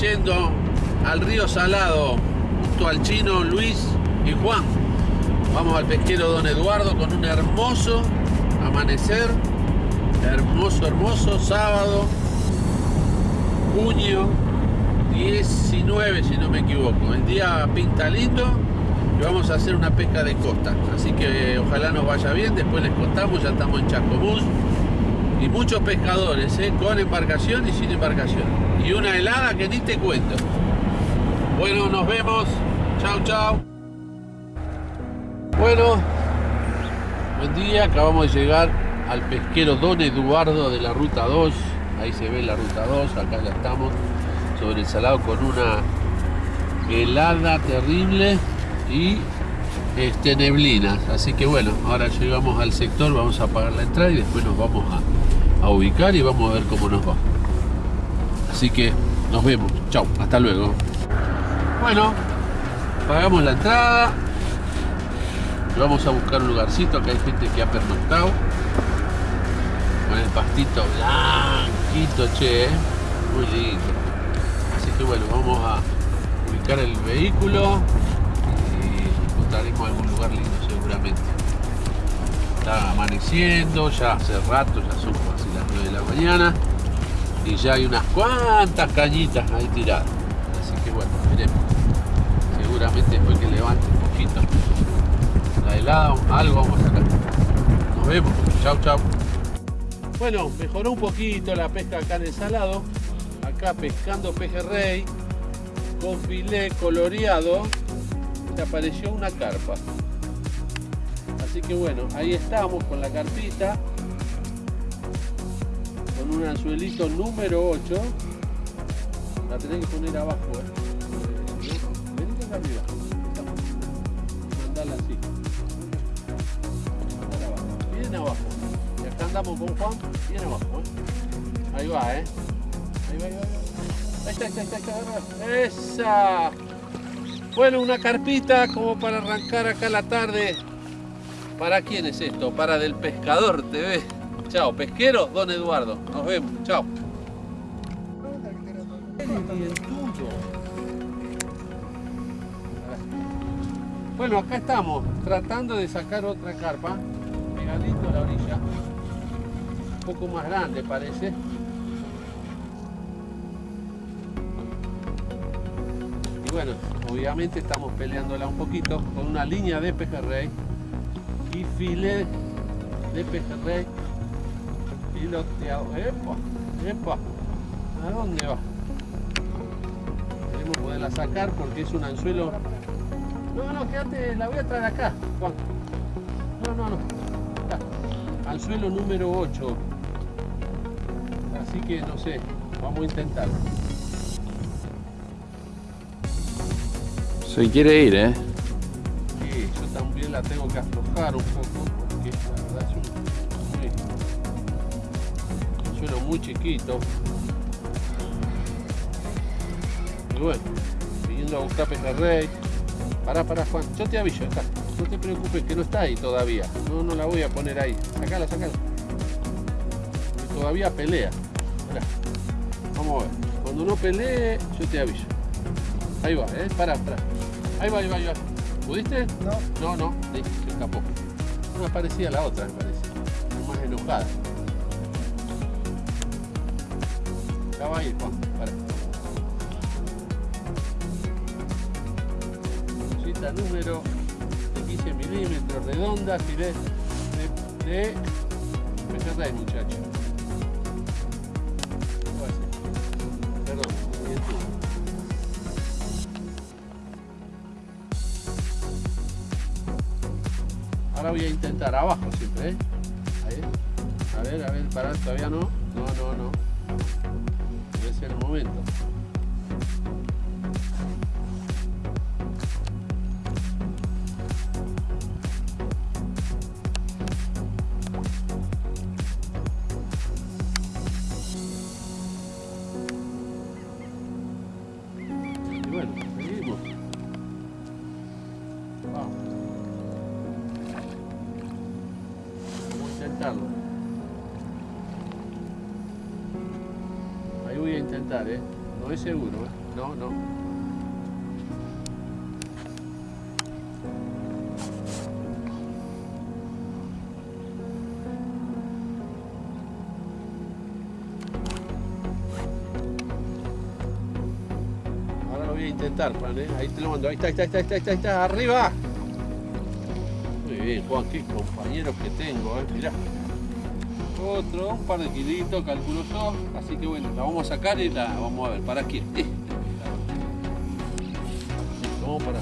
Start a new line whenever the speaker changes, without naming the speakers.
yendo al río Salado, junto al chino Luis y Juan. Vamos al pesquero Don Eduardo con un hermoso amanecer, hermoso, hermoso, sábado, junio 19 si no me equivoco. El día pinta lindo y vamos a hacer una pesca de costa. Así que ojalá nos vaya bien, después les contamos, ya estamos en Chascomús. Y muchos pescadores, ¿eh? con embarcación y sin embarcación. Y una helada que ni te cuento. Bueno, nos vemos. Chao, chao. Bueno, buen día. Acabamos de llegar al pesquero Don Eduardo de la Ruta 2. Ahí se ve la Ruta 2. Acá ya estamos sobre el salado con una helada terrible y este, neblinas. Así que bueno, ahora llegamos al sector, vamos a pagar la entrada y después nos vamos a, a ubicar y vamos a ver cómo nos va. Así que nos vemos. Chao, hasta luego. Bueno, pagamos la entrada. Vamos a buscar un lugarcito. Acá hay gente que ha pernoctado. Con el pastito blanquito, che. ¿eh? Muy lindo. Así que bueno, vamos a ubicar el vehículo y encontraremos algún lugar lindo seguramente. Está amaneciendo, ya hace rato, ya son casi las 9 de la mañana y ya hay unas cuantas cañitas ahí tiradas. Así que bueno, veremos. Seguramente después que levante un poquito la helada, algo vamos a sacar. Nos vemos. Chau, chau. Bueno, mejoró un poquito la pesca acá en el salado. Acá pescando pejerrey con filé coloreado. Se apareció una carpa. Así que bueno, ahí estamos con la carpita con un anzuelito número 8 la tenés que poner abajo ¿eh? venite arriba. Mandala así. Bien abajo. Y acá andamos con Juan bien abajo ¿eh? ahí va eh. Ahí va ahí va, ahí va. ahí está ahí está, ahí está esa. Bueno una carpita como para arrancar acá la tarde ¿Para quién es esto? Para del pescador TV. Chao, pesquero, don Eduardo. Nos vemos. Chao. Bueno, acá estamos tratando de sacar otra carpa, pegadito a la orilla. Un poco más grande parece. Y bueno, obviamente estamos peleándola un poquito con una línea de pejerrey y filé de pejerrey piloteado. ¡Epa! ¡Epa! ¿A dónde va? Queremos poderla sacar porque es un anzuelo. No, no, quédate, la voy a traer acá, Juan. No, no, no. Acá. Anzuelo número 8. Así que no sé, vamos a intentar.
Se quiere ir, ¿eh?
Yo también la tengo que aflojar un poco porque la verdad es un, suelo muy chiquito. Y bueno, viniendo a buscar pejerrey. Pará, pará, Juan, yo te aviso, acá. No te preocupes que no está ahí todavía. No, no la voy a poner ahí. Sacala, sacala. Porque todavía pelea. Vamos a ver. Cuando no pelee, yo te aviso. Ahí va, eh. Pará, pará. Ahí va, ahí va, ahí va. ¿Pudiste?
No.
No, no, se escapó. Más parecida a la otra, me parece. Más enojada. Ya va a ir, Juan. Para. Cita número de 15 milímetros, redonda, filé de, de pejerrey, muchacho. Ahora voy a intentar abajo siempre, ¿eh? Ahí. A ver, a ver, parar, todavía no. No, no, no. Debe ser el momento. Intentar, ¿eh? No es seguro, ¿eh? No, no. Ahora lo voy a intentar, Juan, ¿eh? Ahí te lo mando. Ahí está, ahí está, ahí está, ahí está, está. ¡Arriba! Muy bien, Juan, qué compañeros que tengo, ¿eh? Mirá. Otro, un par de kilitos, calculo yo. Así que bueno, la vamos a sacar y la vamos a ver. ¿Para quién? Eh. Vamos para.